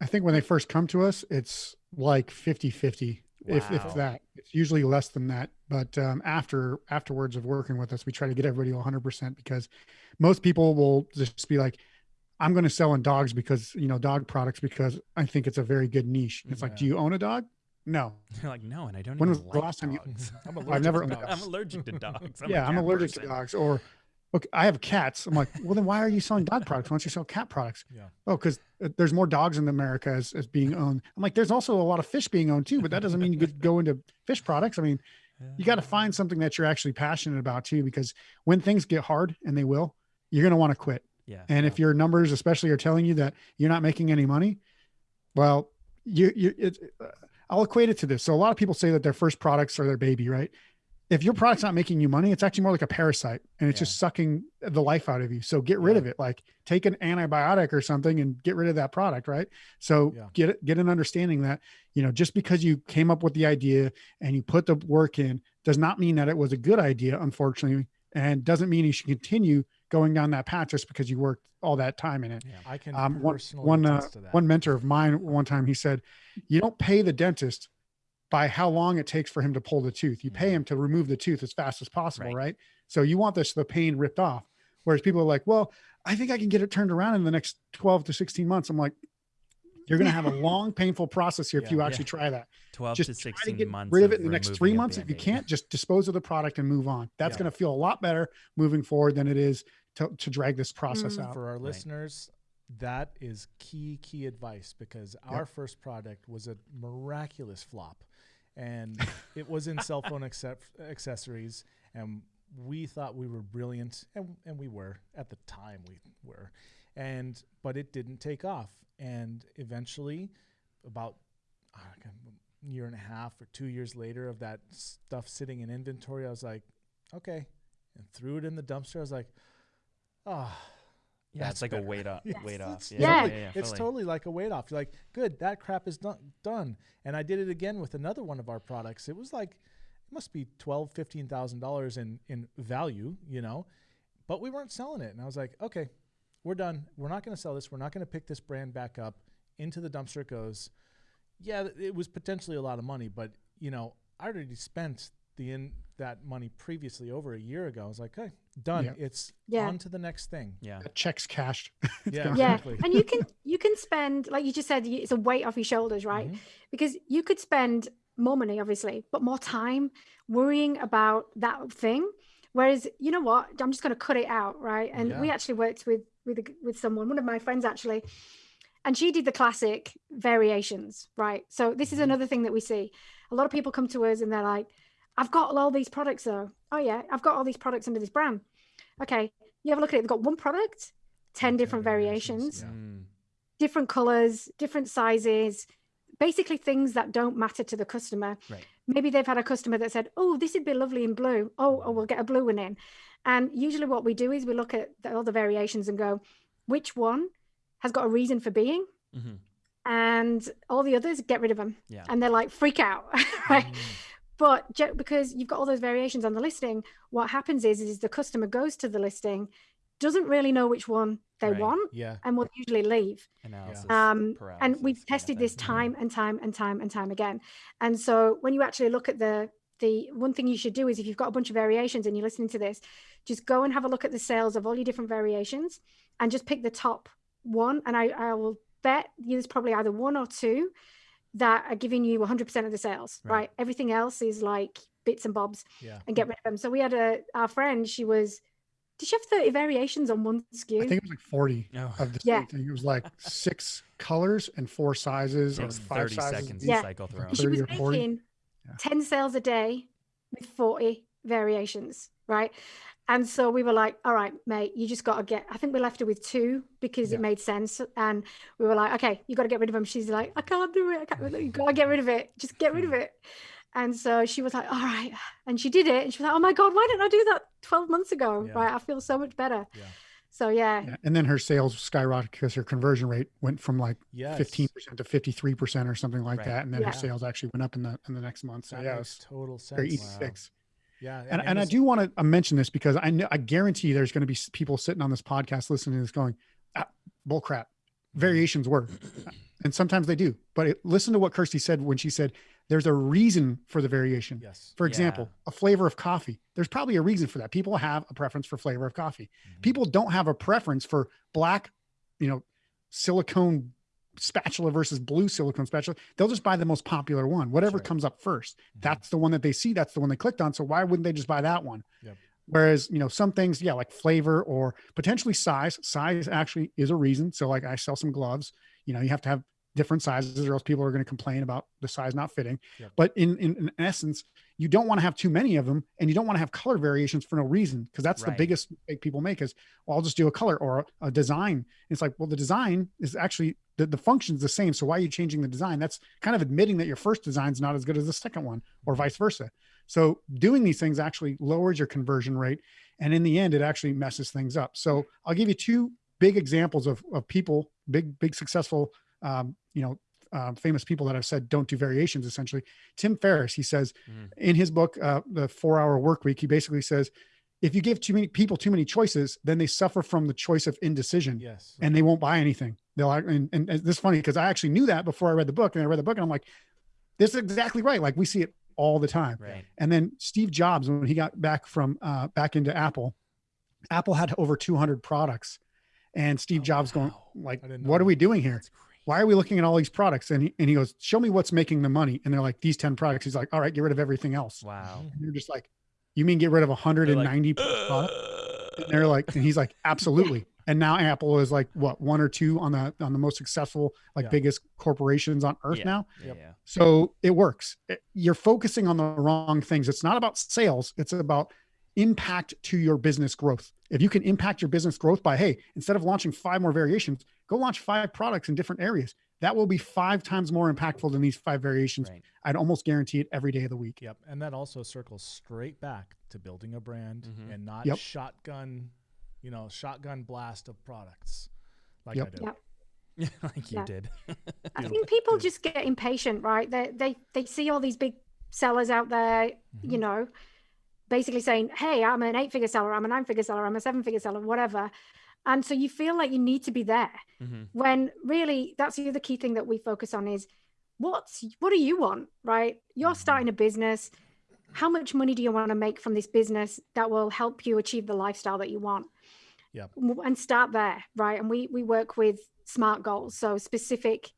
I think when they first come to us, it's like 50 50, if, Wow. if that. It's usually less than that. But um, after afterwards of working with us, we try to get everybody 100% because most people will just be like, I'm going to sell in dogs because, you know, dog products because I think it's a very good niche. It's like, do you own a dog? No. They're like, no, and I don't When even was the like last time you- I'm I've never allergic to dogs. I'm allergic to dogs. I'm yeah, I'm allergic to dogs. Or, okay, I have cats. I'm like, well, then why are you selling dog products? Why don't you sell cat products? Yeah. Oh, because there's more dogs in America as, as being owned. I'm like, there's also a lot of fish being owned too, but that doesn't mean you could go into fish products. I mean, you got to find something that you're actually passionate about too, because when things get hard and they will, you're going to want to quit. Yeah. And if your numbers, especially, are telling you that you're not making any money, well, you, you, it, uh, I'll equate it to this. So a lot of people say that their first products are their baby, right? If your product's not making you money, it's actually more like a parasite and it's Yeah. just sucking the life out of you. So get rid of it. Like take an antibiotic or something and get rid of that product, right? So Yeah. get get an understanding that, you know, just because you came up with the idea and you put the work in does not mean that it was a good idea, unfortunately, and doesn't mean you should continue going down that path just because you worked all that time in it. Yeah. I can Um, one personally one, uh, one mentor of mine one time he said, "You don't pay the dentist by how long it takes for him to pull the tooth. You pay him to remove the tooth as fast as possible, Right. right? So you want this the pain ripped off. Whereas people are like, "Well, I think I can get it turned around in the next 12 to 16 months." I'm like, "You're going to have a long, painful process here if Yeah. you Yeah. actually try that. 12 Just to try to 16 get months. rid of it in the next three months. If you can't, just dispose of the product and move on. That's Yeah. going to feel a lot better moving forward than it is to, to drag this process Mm. out. for our Right. listeners that is key key advice because our first product was a miraculous flop and it was in cell phone accep- accessories and we thought we were brilliant and, and we were at the time we were and but it didn't take off and eventually about uh, a year and a half or two years later of that stuff sitting in inventory i was like okay and threw it in the dumpster i was like oh Yeah, it's That's like a weight off. Yes, weight off. it's Yeah, Yeah. yeah, totally- yeah, it's totally like a weight off. You're like, good, that crap is done. Done. And I did it again with another one of our products. It was like, it must be twelve, fifteen thousand dollars in in value, you know, but we weren't selling it. And I was like, okay, we're done. We're not going to sell this. We're not going to pick this brand back up. Into the dumpster it goes. Yeah, it was potentially a lot of money, but you know, I already spent the in that money previously over a year ago. I was like, okay, done. Yeah. It's Yeah. on to the next thing. Yeah. That check's cashed. Yeah, yeah and you can you can spend like you just said it's a weight off your shoulders right Mhm. because you could spend more money obviously but more time worrying about that thing whereas you know what i'm just going to cut it out right and we actually worked with with a- with someone one of my friends actually. And she did the classic variations right? So this is Mhm. another thing that we see. A lot of people come to us and they're like i've got all these products though. Oh yeah i've got all these products under this brand. Okay you have a look at it. They've got one product 10 10 different variations, variations Yeah. Mm, different colors, different sizes, basically things that don't matter to the customer. Right. Maybe they've had a customer that said, "Oh, this would be lovely in blue. Oh, oh, we'll get a blue one in." And usually, what we do is we look at all the variations and go, "Which one has got a reason for being?" mhm. And all the others, get rid of them. Yeah. And they're like, freak out, right? Mm. But because you've got all those variations on the listing, what happens is, is the customer goes to the listing, doesn't really know which one they Right. want, Yeah. and will usually leave. Analysis. Um, and we've tested thing. this Yeah. time and time and time and time again. And so when you actually look at the the one thing you should do is if you've got a bunch of variations and you're listening to this, just go and have a look at the sales of all your different variations and just pick the top one. And I, I will bet there's probably either one or two that are giving you 100% of the sales, Right. right? Everything else is like bits and bobs Yeah. and get rid of them. So we had a our friend, she was did she have 30 variations on one SKU? I think it was like 40 Oh, of the Yeah. same thing. It was like six colors and four sizes or takes five 30 sizes. seconds each. Yeah. cycle through. 'em. She was 30 40. making Yeah. 10 sales a day with 40 variations, right? And so we were like, all right, mate, you just got to get, I think we left her with two because Yeah. it made sense. And we were like, okay, you got to get rid of them. She's like, I can't do it. I can't, you got to get rid of it. Just get rid of hmm. it. And so she was like, all right. And she did it. And she was like, oh my God, why didn't I do that 12 months ago? Yeah. Right. I feel so much better. Yeah. So yeah. Yeah. And then her sales skyrocketed because her conversion rate went from like Yes. 15% to 53% or something like Right. that. And then Yeah. her sales actually went up in the in the next month. So That yeah, it makes was total very easy Wow. fix. Yeah. And, and I do want to mention this because I know, I guarantee there's going to be people sitting on this podcast listening to this going, ah, bull crap. Variations work. and sometimes they do. But it, listen to what Kirsty said when she said there's a reason for the variation. Yes. For example, a flavor of coffee. There's probably a reason for that. People have a preference for flavor of coffee. Mhm. People don't have a preference for black, you know, silicone spatula versus blue silicone spatula. They'll just buy the most popular one, whatever right. comes up first. Mhm. That's the one that they see. That's the one they clicked on. So why wouldn't they just buy that one? Yep. Whereas, you know, some things, yeah, like flavor or potentially size. Size actually is a reason. So, like, I sell some gloves. You know, you have to have different sizes, or else people are going to complain about the size not fitting. Yep. But in, in in essence, you don't want to have too many of them, and you don't want to have color variations for no reason, because that's Right. the biggest mistake people make. Is well, I'll just do a color or a, a design. It's like, well, the design is actually the, the function's the same. So why are you changing the design? That's kind of admitting that your first design's not as good as the second one, or vice versa. So doing these things actually lowers your conversion rate. And in the end, it actually messes things up. So I'll give you two big examples of, of people, big, big successful, um, you know, uh, famous people that have said don't do variations essentially. Tim Ferriss, he says Mm. in his book, uh, The Four Hour Work Week, he basically says, if you give too many people too many choices, then they suffer from the choice of indecision Yes. and they won't buy anything. They'll and, and, this is funny because I actually knew that before I read the book and I read the book and I'm like, this is exactly right. Like we see it all the time. Right. And then Steve Jobs, when he got back from uh, back into Apple, Apple had over 200 products, and Steve Oh, Jobs going like, "What are we doing here? That's crazy. Why are we looking at all these products?" And he, and he goes, "Show me what's making the money." And they're like, "These 10 products." He's like, "All right, get rid of everything else." Wow. Mhm. And you're just like, "You mean get rid of 190 products?" And they're like, and he's like, "Absolutely." And now Apple is like what one or two on the on the most successful, like Yeah. biggest corporations on earth Yeah. now. Yeah, Yep. So it works. You're focusing on the wrong things. It's not about sales, it's about impact to your business growth. If you can impact your business growth by, hey, instead of launching five more variations, go launch five products in different areas. That will be five times more impactful than these five variations. Right. I'd almost guarantee it every day of the week. Yep. And that also circles straight back to building a brand Mhm. and not Yep. shotgun, you know, shotgun blast of products like Yep. I did. Yep. like you Yeah. did. I think people just get impatient, right? They they they see all these big sellers out there, you Mhm. know, basically saying, "Hey, I'm an eight-figure seller, I'm a nine-figure seller, I'm a seven-figure seller, whatever," and so you feel like you need to be there. Mhm. When really, that's the other key thing that we focus on is what's what do you want, right? You're Mhm. starting a business. How much money do you want to make from this business that will help you achieve the lifestyle that you want? Yep. W- And start there, right? And we we work with smart goals, so specific,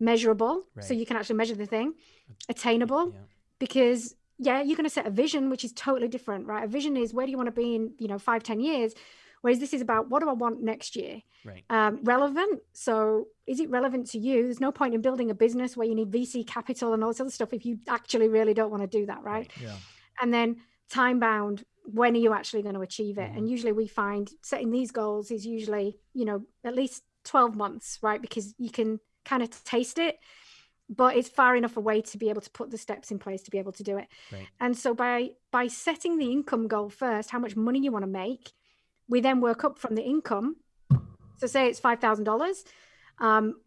measurable, so you can actually measure the thing, attainable, Yeah. because yeah, you're going to set a vision, which is totally different, right? A vision is where do you want to be in, you know, five, ten years, whereas this is about what do I want next year? Right. um, relevant. So, is it relevant to you? There's no point in building a business where you need VC capital and all this other stuff if you actually really don't want to do that, right? Yeah. And then time bound. When are you actually going to achieve it? Mhm. And usually, we find setting these goals is usually, you know, at least 12 months, right? Because you can kind of taste it, but it's far enough away to be able to put the steps in place to be able to do it. Right. And so, by by setting the income goal first, how much money you want to make, we then work up from the income so say it's five thousand dollars. Um,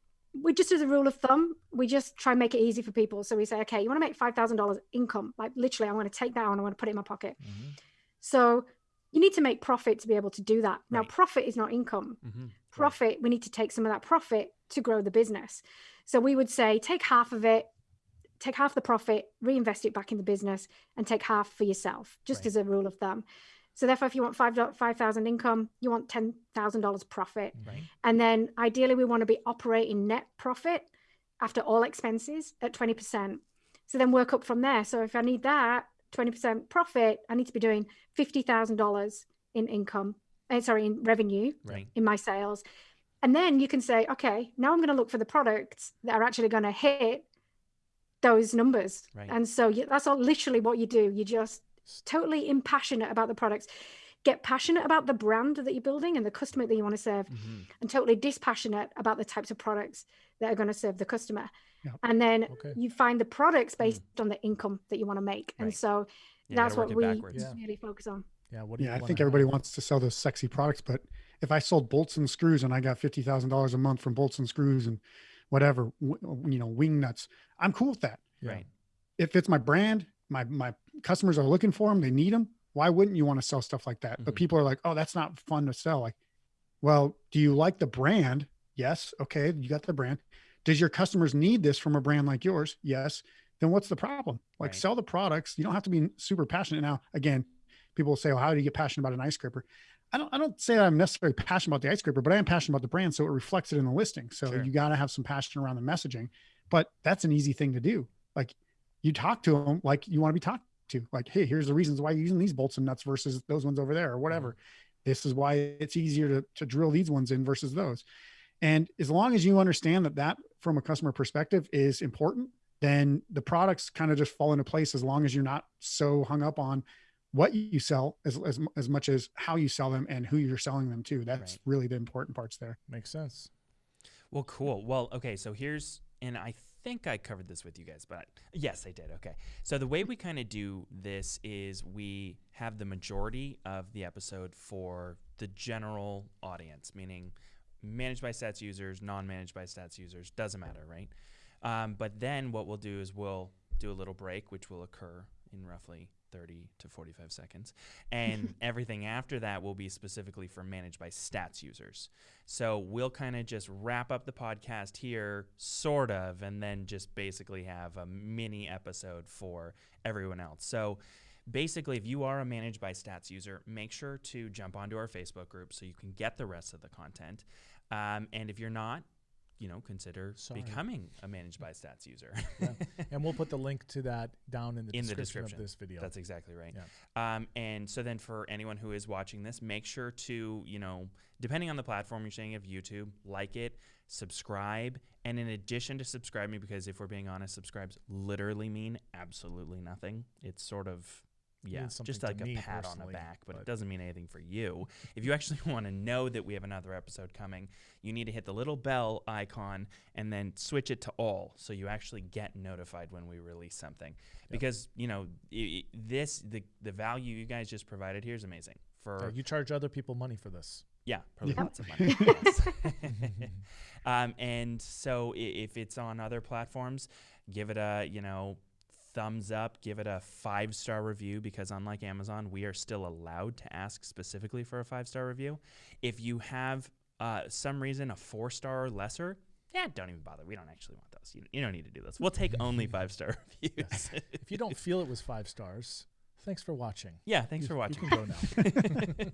we just as a rule of thumb, we just try and make it easy for people. So we say, okay, you want to make five thousand dollars income, like literally, I want to take that and I want to put it in my pocket. Mhm. So you need to make profit to be able to do that. Now, profit is not income. Mhm. Profit, we need to take some of that profit to grow the business. So we would say, take half of it, take half the profit, reinvest it back in the business, and take half for yourself, just Right. as a rule of thumb. So therefore, if you want five five thousand income, you want ten thousand dollars profit. Right. And then ideally, we want to be operating net profit after all expenses at 20%. So then work up from there. So if I need that 20% profit, I need to be doing $50,000 in income, uh, sorry, in revenue Right. in my sales. And then you can say, okay, now I'm going to look for the products that are actually going to hit those numbers. Right. And so you, that's all literally what you do. You just totally impassionate about the products. Get passionate about the brand that you're building and the customer that you want to serve Mhm. and totally dispassionate about the types of products that are going to serve the customer. Yeah. And then Okay. you find the products based on the income that you want to make. And so You that's what we backwards. Yeah. really focus on. Yeah. What do Yeah, you I wanna think have? everybody wants to sell those sexy products, but if I sold bolts and screws and I got fifty thousand dollars a month from bolts and screws and whatever, you know, wing nuts, I'm cool with that. Yeah. Right. if it's my brand, my my customers are looking for them, they need them. Why wouldn't you want to sell stuff like that? But Mhm. people are like, "Oh, that's not fun to sell." Like, well, do you like the brand? Yes. Okay, you got the brand. Does your customers need this from a brand like yours? Yes. Then what's the problem? Like, Right. sell the products. You don't have to be super passionate. Now, again, people will say, "Well, how do you get passionate about an ice scraper?" I don't. I don't say I'm necessarily passionate about the ice scraper, but I am passionate about the brand, so it reflects it in the listing. So Sure. you got to have some passion around the messaging. But that's an easy thing to do. Like you talk to them like you want to be talked to. Like, hey, here's the reasons why you're using these bolts and nuts versus those ones over there, or mm-hmm. whatever. This is why it's easier to, to drill these ones in versus those. And as long as you understand that that from a customer perspective is important, then the products kind of just fall into place as long as you're not so hung up on what you sell as, as, as much as how you sell them and who you're selling them to. That's Right. really the important parts there. Makes sense. Well, cool. Well, okay. So here's, and I think I covered this with you guys, but yes, I did. Okay. So the way we kind of do this is we have the majority of the episode for the general audience, meaning managed by stats users, non managed by stats users, doesn't matter, right? Um, but then what we'll do is we'll do a little break, which will occur in roughly 30 to 45 seconds. And everything after that will be specifically for managed by stats users. So we'll kind of just wrap up the podcast here, sort of, and then just basically have a mini episode for everyone else. So basically, if you are a managed by stats user, make sure to jump onto our Facebook group so you can get the rest of the content. Um, and if you're not, you know, consider Sorry. becoming a managed by stats user. Yeah. and we'll put the link to that down in the, In the description, description. of this video. That's exactly right. Um, and so then for anyone who is watching this, make sure to, you know, depending on the platform you're saying of YouTube, like it, subscribe. And in addition to subscribing, because if we're being honest, subscribes literally mean absolutely nothing. It's sort of yeah, means just like to a me pat on the back, but, it doesn't mean anything for you. if you actually want to know that we have another episode coming, you need to hit the little bell icon and then switch it to all so you actually get notified when we release something. Because, you know, i i this the the value you guys just provided here is amazing. For you charge other people money for this. yeah, probably Yeah. lots of money. um, and so if it's on other platforms, give it a you know thumbs up, give it a five star review because unlike Amazon, we are still allowed to ask specifically for a five star review. If you have uh, some reason a four star or lesser. Yeah, don't even bother. We don't actually want those. You, you don't need to do this. We'll take only five star reviews. If you don't feel it was five stars, thanks for watching. yeah, thanks You- for watching. You can go now.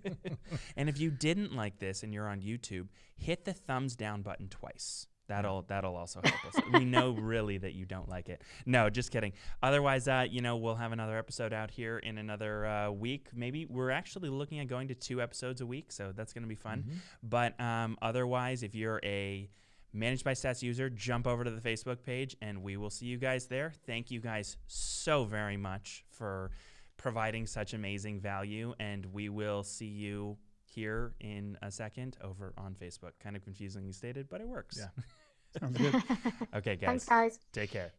and if you didn't like this and you're on YouTube, hit the thumbs down button twice. That'll that'll also help us. we know really that you don't like it. No, just kidding. Otherwise, uh, you know, we'll have another episode out here in another uh, week. Maybe we're actually looking at going to two episodes a week, so that's going to be fun. Mhm. But um, otherwise, if you're a managed by stats user, jump over to the Facebook page, and we will see you guys there. Thank you guys so very much for providing such amazing value, and we will see you here in a second over on Facebook. Kind of confusingly stated, but it works. Yeah. Sounds good. Okay, guys. Thanks, guys. Take care.